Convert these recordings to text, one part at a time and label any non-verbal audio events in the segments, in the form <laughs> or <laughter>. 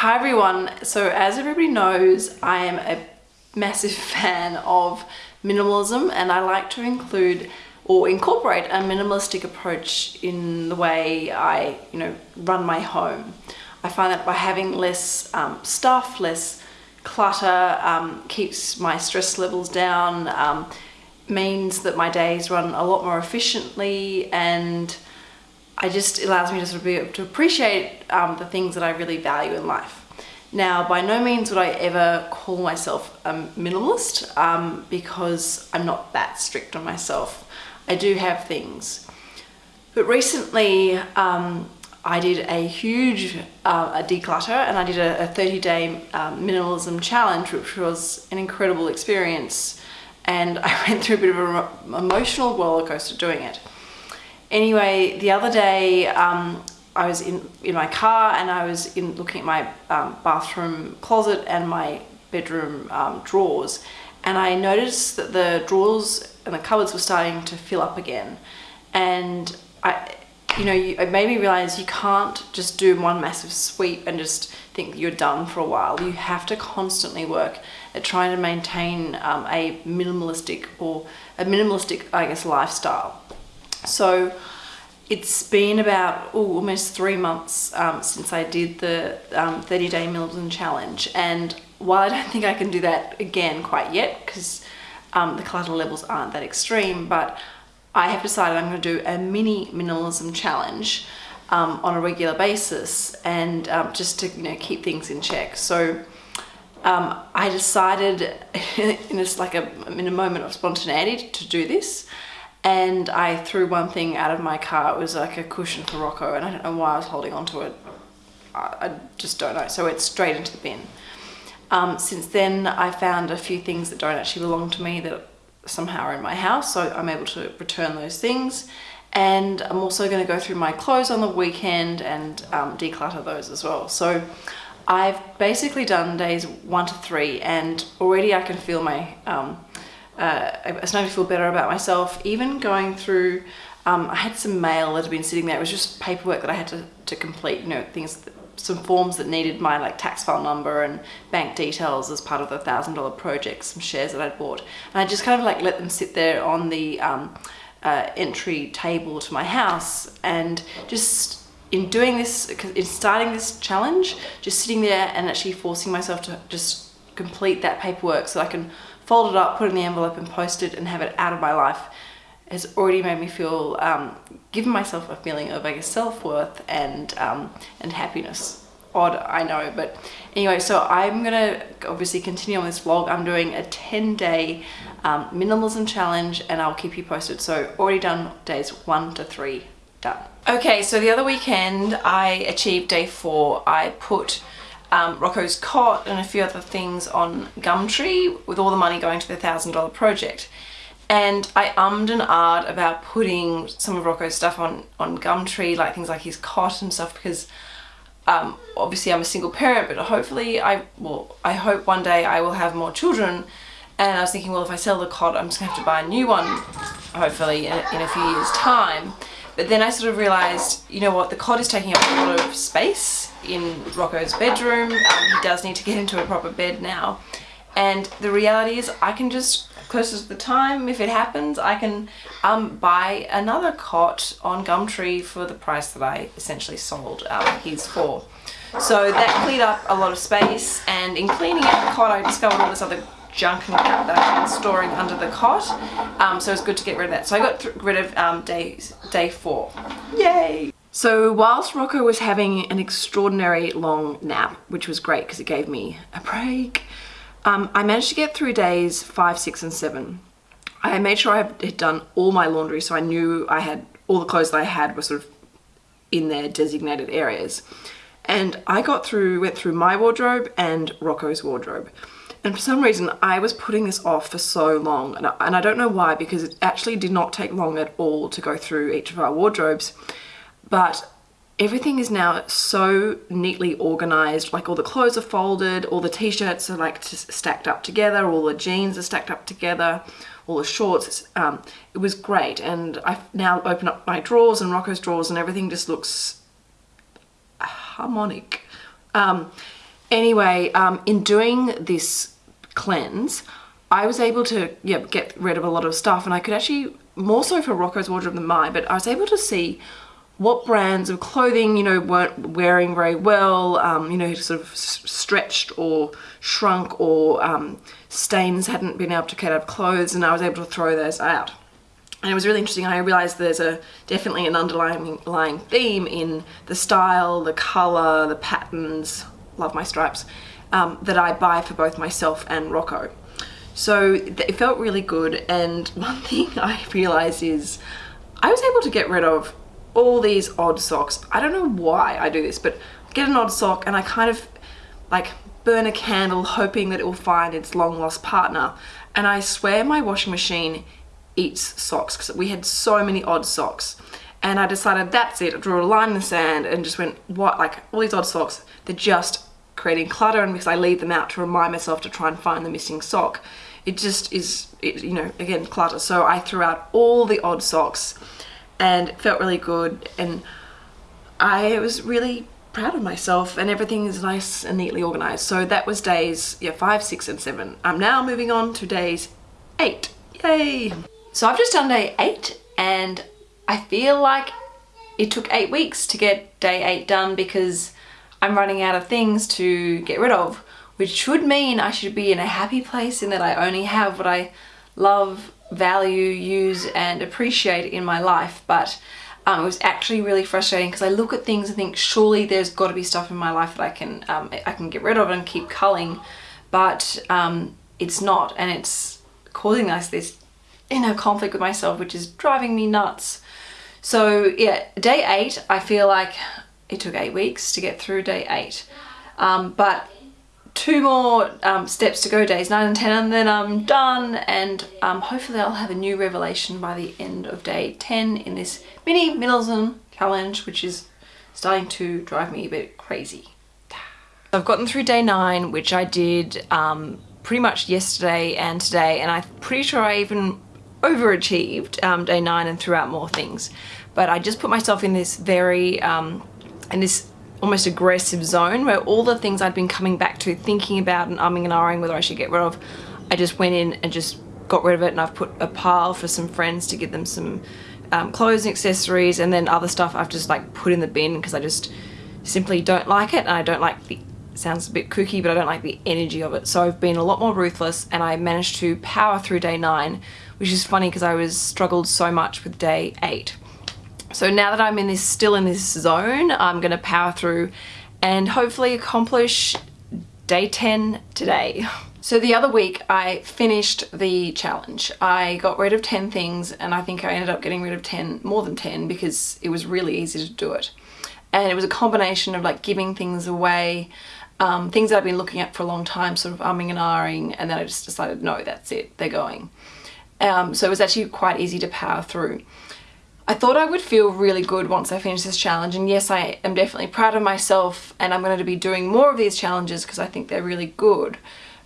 Hi everyone. So as everybody knows, I am a massive <laughs> fan of minimalism and I like to include or incorporate a minimalistic approach in the way I, you know, run my home. I find that by having less um, stuff, less clutter, um, keeps my stress levels down, um, means that my days run a lot more efficiently and I just allows me to sort of be able to appreciate um, the things that I really value in life. Now, by no means would I ever call myself a minimalist um, because I'm not that strict on myself. I do have things. But recently, um, I did a huge uh, a declutter and I did a, a 30 day um, minimalism challenge, which was an incredible experience. And <laughs> I went through a bit of an emotional rollercoaster doing it. Anyway, the other day, um, I was in, in my car and I was in looking at my um, bathroom closet and my bedroom um, drawers. And I noticed that the drawers and the cupboards were starting to fill up again. And I you know you, it made me realize you can't just do one massive sweep and just think you're done for a while. You have to constantly work at trying to maintain um, a minimalistic or a minimalistic I guess lifestyle. So it's been about ooh, almost three months um, since I did the um, 30 day minimalism challenge and while I don't think I can do that again quite yet because um, the clutter levels aren't that extreme, but I have decided I'm going to do a mini minimalism challenge um, on a regular basis and um, just to you know keep things in check. So um, I decided <laughs> in a, like a, in a moment of spontaneity to do this and I threw one thing out of my car. It was like a cushion for Rocco and I don't know why I was holding onto it. I, I just don't know. So it's straight into the bin. Um, since then, I found a few things that don't actually belong to me that somehow are in my house, so I'm able to return those things. And I'm also going to go through my clothes on the weekend and um, declutter those as well. So I've basically done days one to three, and already I can feel my, um, uh, I'm starting to feel better about myself. Even going through, um, I had some mail that had been sitting there. It was just paperwork that I had to, to complete, you know, things that some forms that needed my like tax file number and bank details as part of the thousand dollar project, some shares that I'd bought. And I just kind of like let them sit there on the um, uh, entry table to my house and just in doing this, in starting this challenge, just sitting there and actually forcing myself to just complete that paperwork so I can fold it up, put it in the envelope and post it and have it out of my life has already made me feel, um, given myself a feeling of I guess self-worth and, um, and happiness. Odd, I know, but anyway, so I'm gonna obviously continue on this vlog. I'm doing a 10 day um, minimalism challenge and I'll keep you posted. So already done days one to three, done. Okay, so the other weekend I achieved day four. I put um, Rocco's cot and a few other things on Gumtree with all the money going to the $1,000 project and I ummed and ahed about putting some of Rocco's stuff on, on Gumtree, like things like his cot and stuff, because um, obviously I'm a single parent, but hopefully I, well, I hope one day I will have more children, and I was thinking, well, if I sell the cot, I'm just gonna have to buy a new one, hopefully, in, in a few years' time. But then I sort of realised, you know what, the cot is taking up a lot of space in Rocco's bedroom. Um, he does need to get into a proper bed now. And the reality is I can just closer to the time, if it happens, I can um, buy another cot on Gumtree for the price that I essentially sold um, his for. So that cleared up a lot of space and in cleaning out the cot I discovered all this other junk and crap that I've been storing under the cot. Um, so it's good to get rid of that. So I got rid of um, day, day four. Yay! So whilst Rocco was having an extraordinary long nap, which was great because it gave me a break, um, I managed to get through days five, six and seven. I made sure I had done all my laundry so I knew I had all the clothes that I had were sort of in their designated areas. And I got through, went through my wardrobe and Rocco's wardrobe. And for some reason, I was putting this off for so long. And I, and I don't know why, because it actually did not take long at all to go through each of our wardrobes. But everything is now so neatly organized like all the clothes are folded all the t-shirts are like stacked up together all the jeans are stacked up together all the shorts um, it was great and I now open up my drawers and Rocco's drawers and everything just looks harmonic um, Anyway, um, in doing this cleanse, I was able to yeah, get rid of a lot of stuff and I could actually, more so for Rocco's wardrobe than mine, but I was able to see what brands of clothing, you know, weren't wearing very well, um, you know, sort of stretched or shrunk or um, stains hadn't been able to get out of clothes and I was able to throw those out. And it was really interesting. I realized there's a definitely an underlying theme in the style, the color, the patterns, love my stripes, um, that I buy for both myself and Rocco. So it felt really good. And <laughs> one thing I realized is I was able to get rid of all these odd socks. I don't know why I do this, but I get an odd sock and I kind of like burn a candle hoping that it will find its long lost partner. And I swear my washing machine eats socks because we had so many odd socks. And I decided that's it, I drew a line in the sand and just went, what, like all these odd socks, they're just creating clutter and because I leave them out to remind myself to try and find the missing sock, it just is, it, you know, again, clutter. So I threw out all the odd socks and it felt really good and I was really proud of myself and everything is nice and neatly organized. So that was days yeah, five, six and seven. I'm now moving on to days eight. Yay! So I've just done day eight and I feel like it took eight weeks to get day eight done because I'm running out of things to get rid of, which should mean I should be in a happy place in that I only have what I love value, use and appreciate in my life. But um, it was actually really frustrating because I look at things and think surely there's got to be stuff in my life that I can um, I can get rid of and keep culling. But um, it's not and it's causing us this inner conflict with myself which is driving me nuts. So yeah day eight I feel like it took eight weeks to get through day eight um, but two more um, steps to go, days 9 and 10, and then I'm done. And um, hopefully I'll have a new revelation by the end of day 10 in this mini minimalism challenge, which is starting to drive me a bit crazy. I've gotten through day 9, which I did um, pretty much yesterday and today, and I'm pretty sure I even overachieved um, day 9 and threw out more things. But I just put myself in this very, in this almost aggressive zone where all the things I'd been coming back to thinking about and umming and ahhing whether I should get rid of, I just went in and just got rid of it and I've put a pile for some friends to give them some um, clothes and accessories and then other stuff I've just like put in the bin because I just simply don't like it and I don't like the sounds a bit kooky but I don't like the energy of it. So I've been a lot more ruthless and I managed to power through day nine which is funny because I was struggled so much with day eight so now that I'm in this, still in this zone, I'm gonna power through and hopefully accomplish day 10 today. <laughs> So the other week I finished the challenge. I got rid of 10 things and I think I ended up getting rid of 10, more than 10 because it was really easy to do it. And it was a combination of like giving things away, um, things that I've been looking at for a long time, sort of umming and ahhing, and then I just decided, no, that's it, they're going. Um, so it was actually quite easy to power through. I thought I would feel really good once I finish this challenge and yes I am definitely proud of myself and I'm going to be doing more of these challenges because I think they're really good.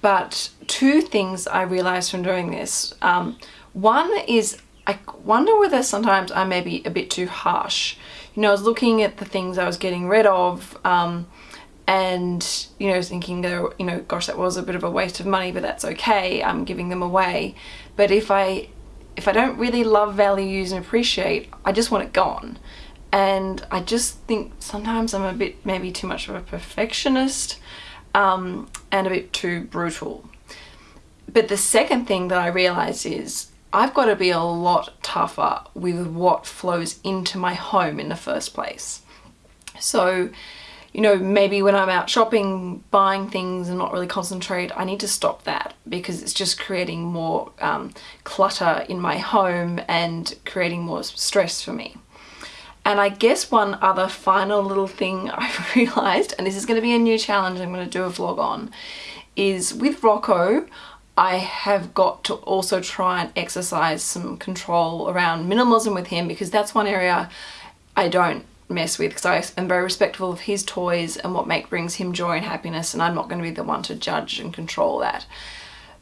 But two things I realized from doing this um, one is I wonder whether sometimes I may be a bit too harsh. You know I was looking at the things I was getting rid of um, and you know thinking you know gosh that was a bit of a waste of money but that's okay I'm giving them away. But if I if I don't really love, value, use and appreciate, I just want it gone. And I just think sometimes I'm a bit maybe too much of a perfectionist um, and a bit too brutal. But the second thing that I realize is I've got to be a lot tougher with what flows into my home in the first place. So you know, maybe when I'm out shopping, buying things and not really concentrate, I need to stop that because it's just creating more um, clutter in my home and creating more stress for me. And I guess one other final little thing <laughs> I've realized, and this is going to be a new challenge I'm going to do a vlog on, is with Rocco, I have got to also try and exercise some control around minimalism with him because that's one area I don't mess with because I am very respectful of his toys and what make brings him joy and happiness and I'm not going to be the one to judge and control that.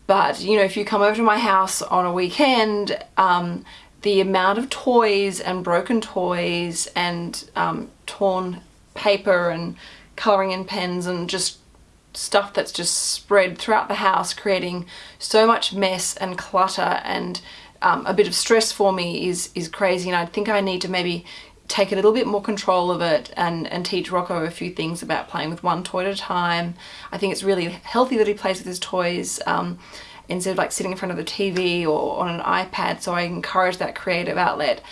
But you know if you come over to my house on a weekend um, the amount of toys and broken toys and um, torn paper and colouring in pens and just stuff that's just spread throughout the house, creating so much mess and clutter and um, a bit of stress for me is, is crazy. And I think I need to maybe take a little bit more control of it and, and teach Rocco a few things about playing with one toy at a time. I think it's really healthy that he plays with his toys um, instead of like sitting in front of the TV or on an iPad. So I encourage that creative outlet.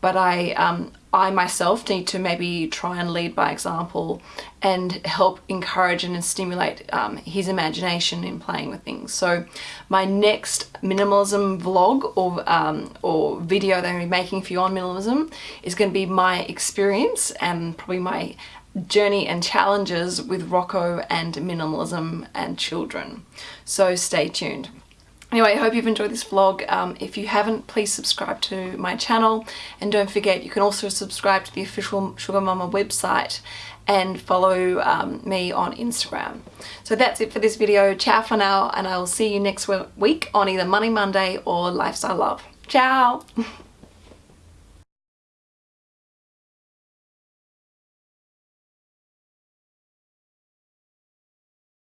But I, um, I myself need to maybe try and lead by example and help encourage and stimulate um, his imagination in playing with things. So my next minimalism vlog or, um, or video that I'm making for you on minimalism is going to be my experience and probably my journey and challenges with Rocco and minimalism and children. So stay tuned. Anyway, I hope you've enjoyed this vlog. Um, if you haven't, please subscribe to my channel. And don't forget, you can also subscribe to the official Sugar Mama website and follow um, me on Instagram. So that's it for this video. Ciao for now, and I will see you next week on either Money Monday or Lifestyle Love. Ciao! <laughs>